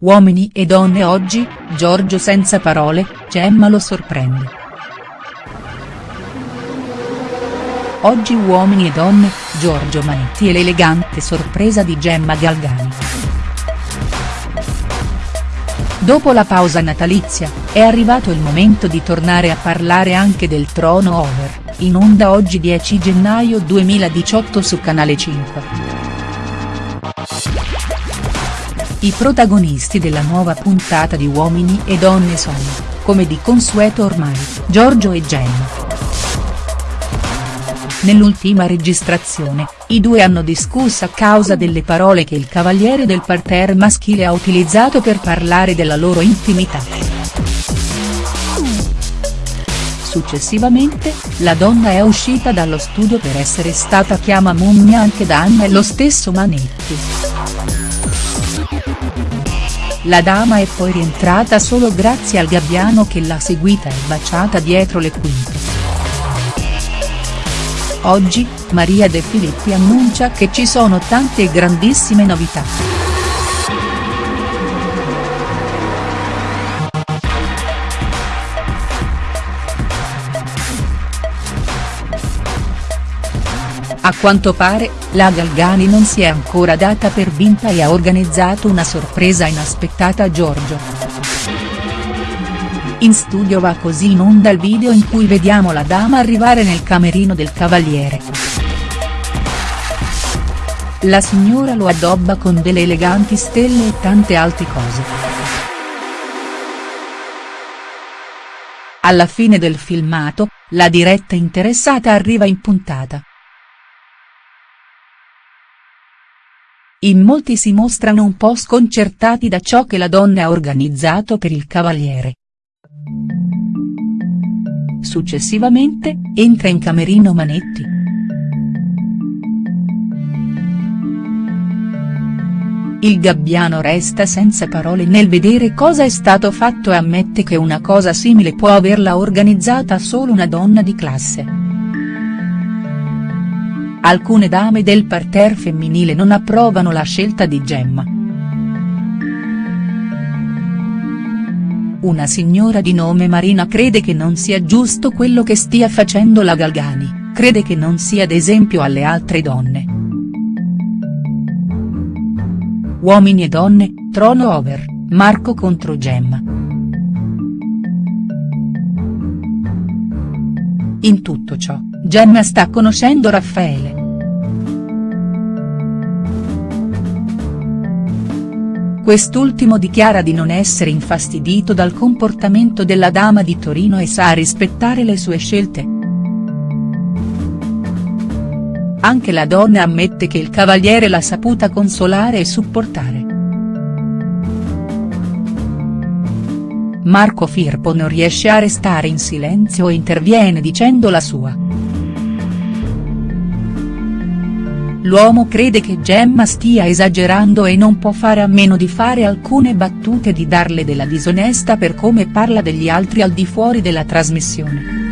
Uomini e donne oggi, Giorgio senza parole, Gemma lo sorprende. Oggi Uomini e donne, Giorgio Manetti e l'elegante sorpresa di Gemma Galgani. Dopo la pausa natalizia, è arrivato il momento di tornare a parlare anche del trono over, in onda oggi 10 gennaio 2018 su Canale 5. I protagonisti della nuova puntata di Uomini e Donne sono, come di consueto ormai, Giorgio e Gemma. Nell'ultima registrazione, i due hanno discusso a causa delle parole che il cavaliere del parterre maschile ha utilizzato per parlare della loro intimità. Successivamente, la donna è uscita dallo studio per essere stata chiama mummia anche da Anna e lo stesso Manetti. La dama è poi rientrata solo grazie al gabbiano che l'ha seguita e baciata dietro le quinte. Oggi, Maria De Filippi annuncia che ci sono tante grandissime novità. A quanto pare, la Galgani non si è ancora data per vinta e ha organizzato una sorpresa inaspettata a Giorgio. In studio va così in onda il video in cui vediamo la dama arrivare nel camerino del cavaliere. La signora lo addobba con delle eleganti stelle e tante altre cose. Alla fine del filmato, la diretta interessata arriva in puntata. In molti si mostrano un po' sconcertati da ciò che la donna ha organizzato per il cavaliere. Successivamente, entra in camerino Manetti. Il gabbiano resta senza parole nel vedere cosa è stato fatto e ammette che una cosa simile può averla organizzata solo una donna di classe. Alcune dame del parterre femminile non approvano la scelta di Gemma. Una signora di nome Marina crede che non sia giusto quello che stia facendo la Galgani, crede che non sia d'esempio alle altre donne. Uomini e donne, trono over, Marco contro Gemma. In tutto ciò, Gemma sta conoscendo Raffaele. Quest'ultimo dichiara di non essere infastidito dal comportamento della dama di Torino e sa rispettare le sue scelte. Anche la donna ammette che il cavaliere l'ha saputa consolare e supportare. Marco Firpo non riesce a restare in silenzio e interviene dicendo la sua. L'uomo crede che Gemma stia esagerando e non può fare a meno di fare alcune battute di darle della disonesta per come parla degli altri al di fuori della trasmissione.